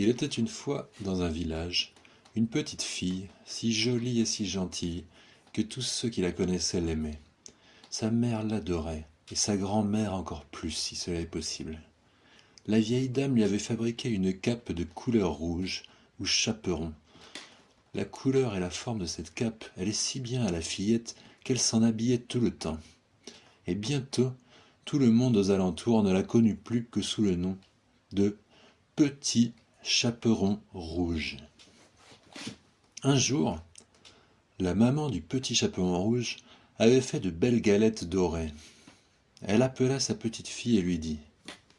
Il était une fois, dans un village, une petite fille, si jolie et si gentille, que tous ceux qui la connaissaient l'aimaient. Sa mère l'adorait, et sa grand-mère encore plus, si cela est possible. La vieille dame lui avait fabriqué une cape de couleur rouge, ou chaperon. La couleur et la forme de cette cape allaient si bien à la fillette qu'elle s'en habillait tout le temps. Et bientôt, tout le monde aux alentours ne la connut plus que sous le nom de Petit Chaperon Rouge. Un jour, la maman du Petit Chaperon Rouge avait fait de belles galettes dorées. Elle appela sa petite fille et lui dit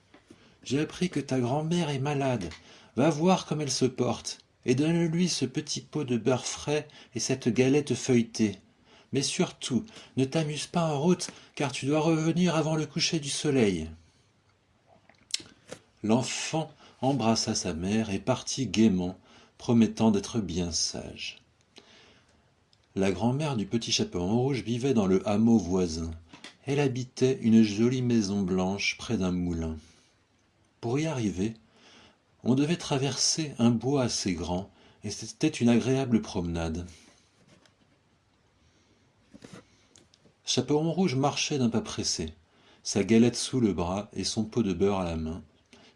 « J'ai appris que ta grand-mère est malade. Va voir comme elle se porte, et donne-lui ce petit pot de beurre frais et cette galette feuilletée. Mais surtout, ne t'amuse pas en route, car tu dois revenir avant le coucher du soleil. » L'enfant embrassa sa mère et partit gaiement, promettant d'être bien sage. La grand-mère du petit chaperon rouge vivait dans le hameau voisin. Elle habitait une jolie maison blanche près d'un moulin. Pour y arriver, on devait traverser un bois assez grand, et c'était une agréable promenade. Chaperon rouge marchait d'un pas pressé, sa galette sous le bras et son pot de beurre à la main,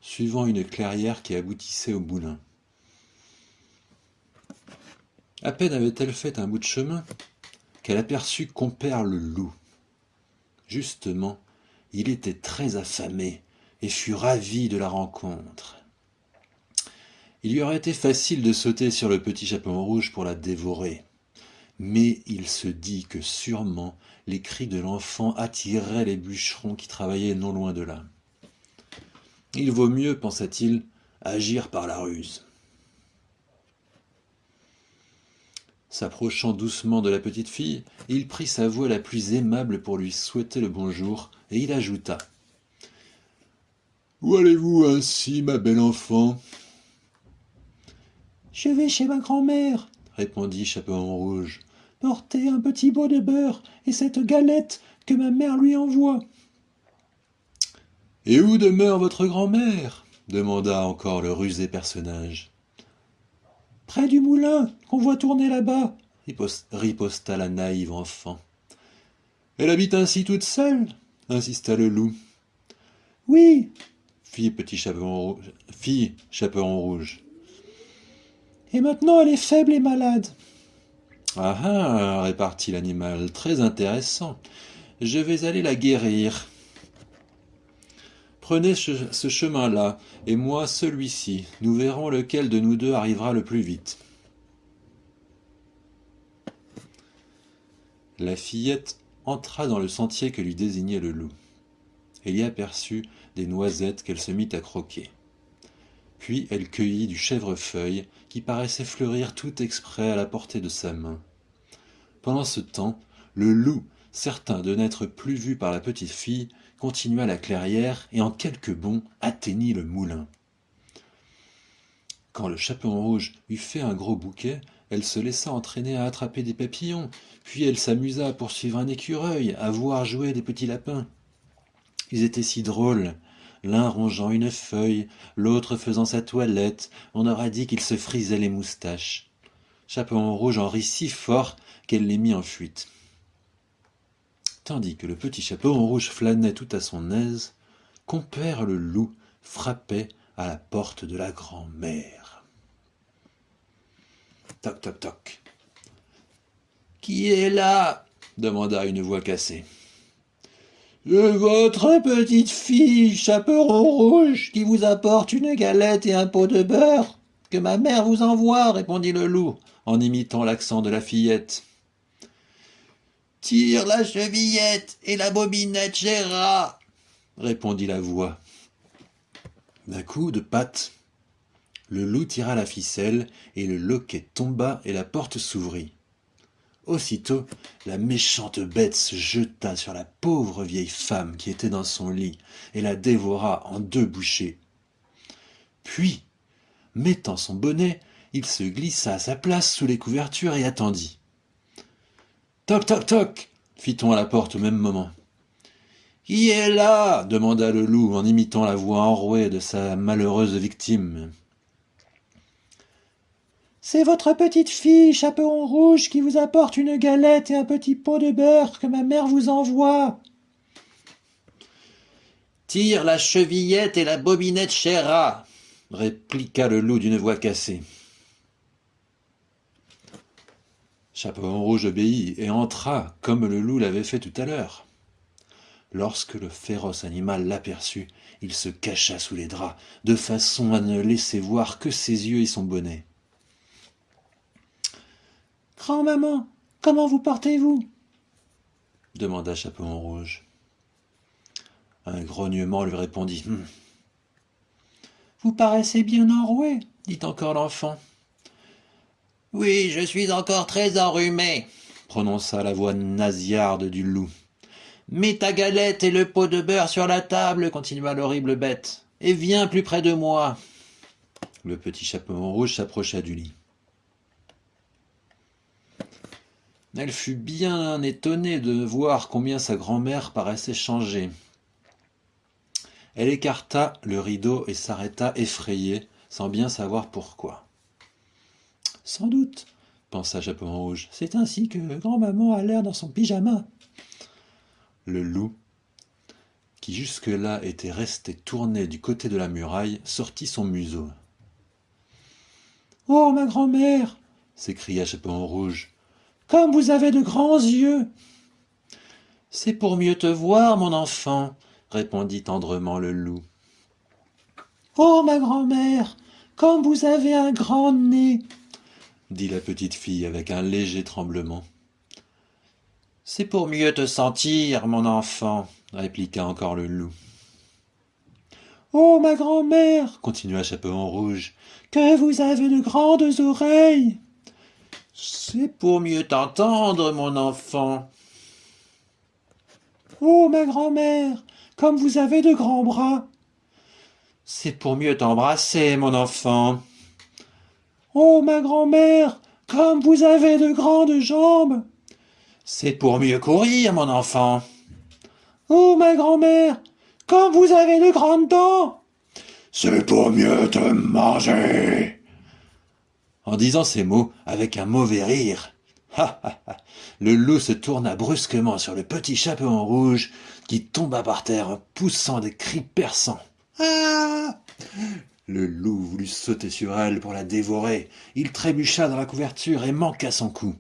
suivant une clairière qui aboutissait au moulin. À peine avait-elle fait un bout de chemin qu'elle aperçut compère le loup. Justement, il était très affamé et fut ravi de la rencontre. Il lui aurait été facile de sauter sur le petit chaperon rouge pour la dévorer. Mais il se dit que sûrement les cris de l'enfant attireraient les bûcherons qui travaillaient non loin de là. Il vaut mieux, pensa-t-il, agir par la ruse. S'approchant doucement de la petite fille, il prit sa voix la plus aimable pour lui souhaiter le bonjour, et il ajouta « Où allez-vous ainsi, ma belle enfant ?»« Je vais chez ma grand-mère, » répondit Chaperon Rouge, « porter un petit pot de beurre et cette galette que ma mère lui envoie. »« Et où demeure votre grand-mère » demanda encore le rusé personnage. « Près du moulin qu'on voit tourner là-bas, » riposta la naïve enfant. « Elle habite ainsi toute seule » insista le loup. « Oui, fit Petit Chaperon Rouge. Fille Chaperon Rouge. Et maintenant elle est faible et malade. Ah ah, répartit l'animal, très intéressant. Je vais aller la guérir. Prenez ce chemin-là, et moi celui-ci. Nous verrons lequel de nous deux arrivera le plus vite. La fillette entra dans le sentier que lui désignait le loup. Elle y aperçut des noisettes qu'elle se mit à croquer. Puis elle cueillit du chèvrefeuille qui paraissait fleurir tout exprès à la portée de sa main. Pendant ce temps, le loup, certain de n'être plus vu par la petite fille, continua la clairière et en quelques bonds atteignit le moulin. Quand le chaperon rouge eut fait un gros bouquet, elle se laissa entraîner à attraper des papillons, puis elle s'amusa à poursuivre un écureuil, à voir jouer des petits lapins. Ils étaient si drôles, l'un rongeant une feuille, l'autre faisant sa toilette, on aura dit qu'ils se frisaient les moustaches. Chaperon rouge en rit si fort qu'elle les mit en fuite. Tandis que le petit chaperon rouge flânait tout à son aise, compère le loup frappait à la porte de la grand-mère. Toc toc toc. Qui est là? demanda une voix cassée. Votre petite fille, chaperon rouge, qui vous apporte une galette et un pot de beurre, que ma mère vous envoie, répondit le loup, en imitant l'accent de la fillette. Tire la chevillette et la bobinette gérera, répondit la voix. D'un coup de patte, le loup tira la ficelle et le loquet tomba et la porte s'ouvrit. Aussitôt, la méchante bête se jeta sur la pauvre vieille femme qui était dans son lit et la dévora en deux bouchées. Puis, mettant son bonnet, il se glissa à sa place sous les couvertures et attendit. Toc toc toc fit-on à la porte au même moment. Qui est là? demanda le loup en imitant la voix enrouée de sa malheureuse victime. C'est votre petite fille, Chaperon Rouge, qui vous apporte une galette et un petit pot de beurre que ma mère vous envoie. Tire la chevillette et la bobinette, cher rat, répliqua le loup d'une voix cassée. Chaperon rouge obéit et entra comme le loup l'avait fait tout à l'heure. Lorsque le féroce animal l'aperçut, il se cacha sous les draps, de façon à ne laisser voir que ses yeux et son bonnet. Grand-maman, comment vous portez-vous? demanda Chaperon rouge. Un grognement lui répondit. Hum. Vous paraissez bien enroué, dit encore l'enfant. Oui, je suis encore très enrhumé, prononça la voix nasillarde du loup. Mets ta galette et le pot de beurre sur la table, continua l'horrible bête, et viens plus près de moi. Le petit chapeau rouge s'approcha du lit. Elle fut bien étonnée de voir combien sa grand-mère paraissait changée. Elle écarta le rideau et s'arrêta effrayée, sans bien savoir pourquoi. Sans doute, pensa Chapeau Rouge, c'est ainsi que grand-maman a l'air dans son pyjama. Le loup, qui jusque-là était resté tourné du côté de la muraille, sortit son museau. Oh, ma grand-mère s'écria Chapeau Rouge. Comme vous avez de grands yeux C'est pour mieux te voir, mon enfant, répondit tendrement le loup. Oh, ma grand-mère, comme vous avez un grand nez dit la petite fille avec un léger tremblement. C'est pour mieux te sentir, mon enfant, répliqua encore le loup. Oh, ma grand-mère, continua Chaperon Rouge, que vous avez de grandes oreilles. C'est pour mieux t'entendre, mon enfant. Oh, ma grand-mère, comme vous avez de grands bras. C'est pour mieux t'embrasser, mon enfant. Oh, ma grand-mère, comme vous avez de grandes jambes C'est pour mieux courir, mon enfant. Oh, ma grand-mère, comme vous avez de grandes dents C'est pour mieux te manger. En disant ces mots, avec un mauvais rire, le loup se tourna brusquement sur le petit chapeau en rouge qui tomba par terre poussant des cris perçants. Ah le loup voulut sauter sur elle pour la dévorer. Il trébucha dans la couverture et manqua son coup.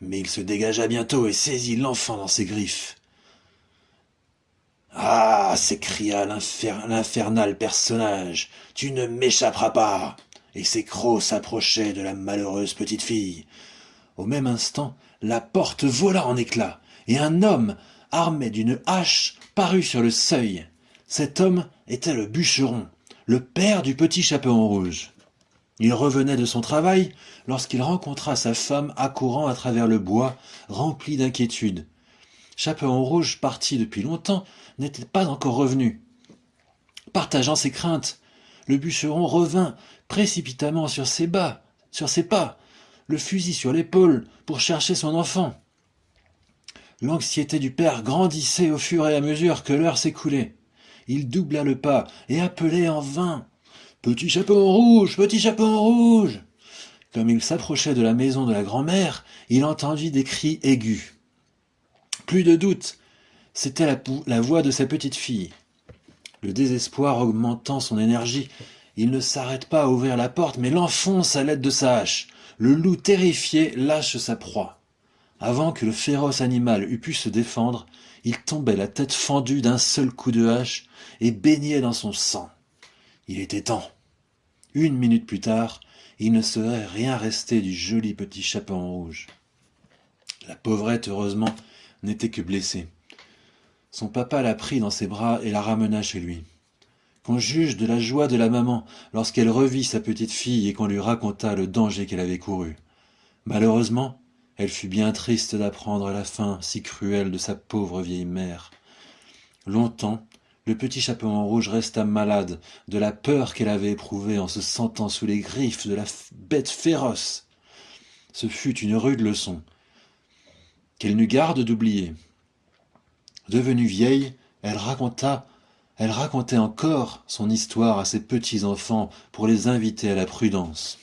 Mais il se dégagea bientôt et saisit l'enfant dans ses griffes. Ah s'écria l'infernal personnage, tu ne m'échapperas pas Et ses crocs s'approchaient de la malheureuse petite fille. Au même instant, la porte vola en éclats, et un homme, armé d'une hache, parut sur le seuil. Cet homme était le bûcheron, le père du petit chaperon rouge. Il revenait de son travail lorsqu'il rencontra sa femme accourant à travers le bois, rempli d'inquiétude. Chaperon rouge, parti depuis longtemps, n'était pas encore revenu. Partageant ses craintes, le bûcheron revint précipitamment sur ses bas, sur ses pas, le fusil sur l'épaule pour chercher son enfant. L'anxiété du père grandissait au fur et à mesure que l'heure s'écoulait il doubla le pas et appelait en vain. Petit chapeau rouge, petit chapeau rouge. Comme il s'approchait de la maison de la grand-mère, il entendit des cris aigus. Plus de doute, c'était la, la, voix de sa petite fille. Le désespoir augmentant son énergie, il ne s'arrête pas à ouvrir la porte, mais l'enfonce à l'aide de sa hache. Le loup terrifié lâche sa proie. Avant que le féroce animal eût pu se défendre, il tombait la tête fendue d'un seul coup de hache et baignait dans son sang. Il était temps. Une minute plus tard, il ne serait rien resté du joli petit chapeau rouge. La pauvrette, heureusement, n'était que blessée. Son papa la prit dans ses bras et la ramena chez lui. Qu'on juge de la joie de la maman lorsqu'elle revit sa petite fille et qu'on lui raconta le danger qu'elle avait couru. Malheureusement, elle fut bien triste d'apprendre la fin si cruelle de sa pauvre vieille mère. Longtemps, le petit chapeau rouge resta malade de la peur qu'elle avait éprouvée en se sentant sous les griffes de la bête féroce. Ce fut une rude leçon, qu'elle n'eut garde d'oublier. Devenue vieille, elle raconta, elle racontait encore son histoire à ses petits-enfants pour les inviter à la prudence.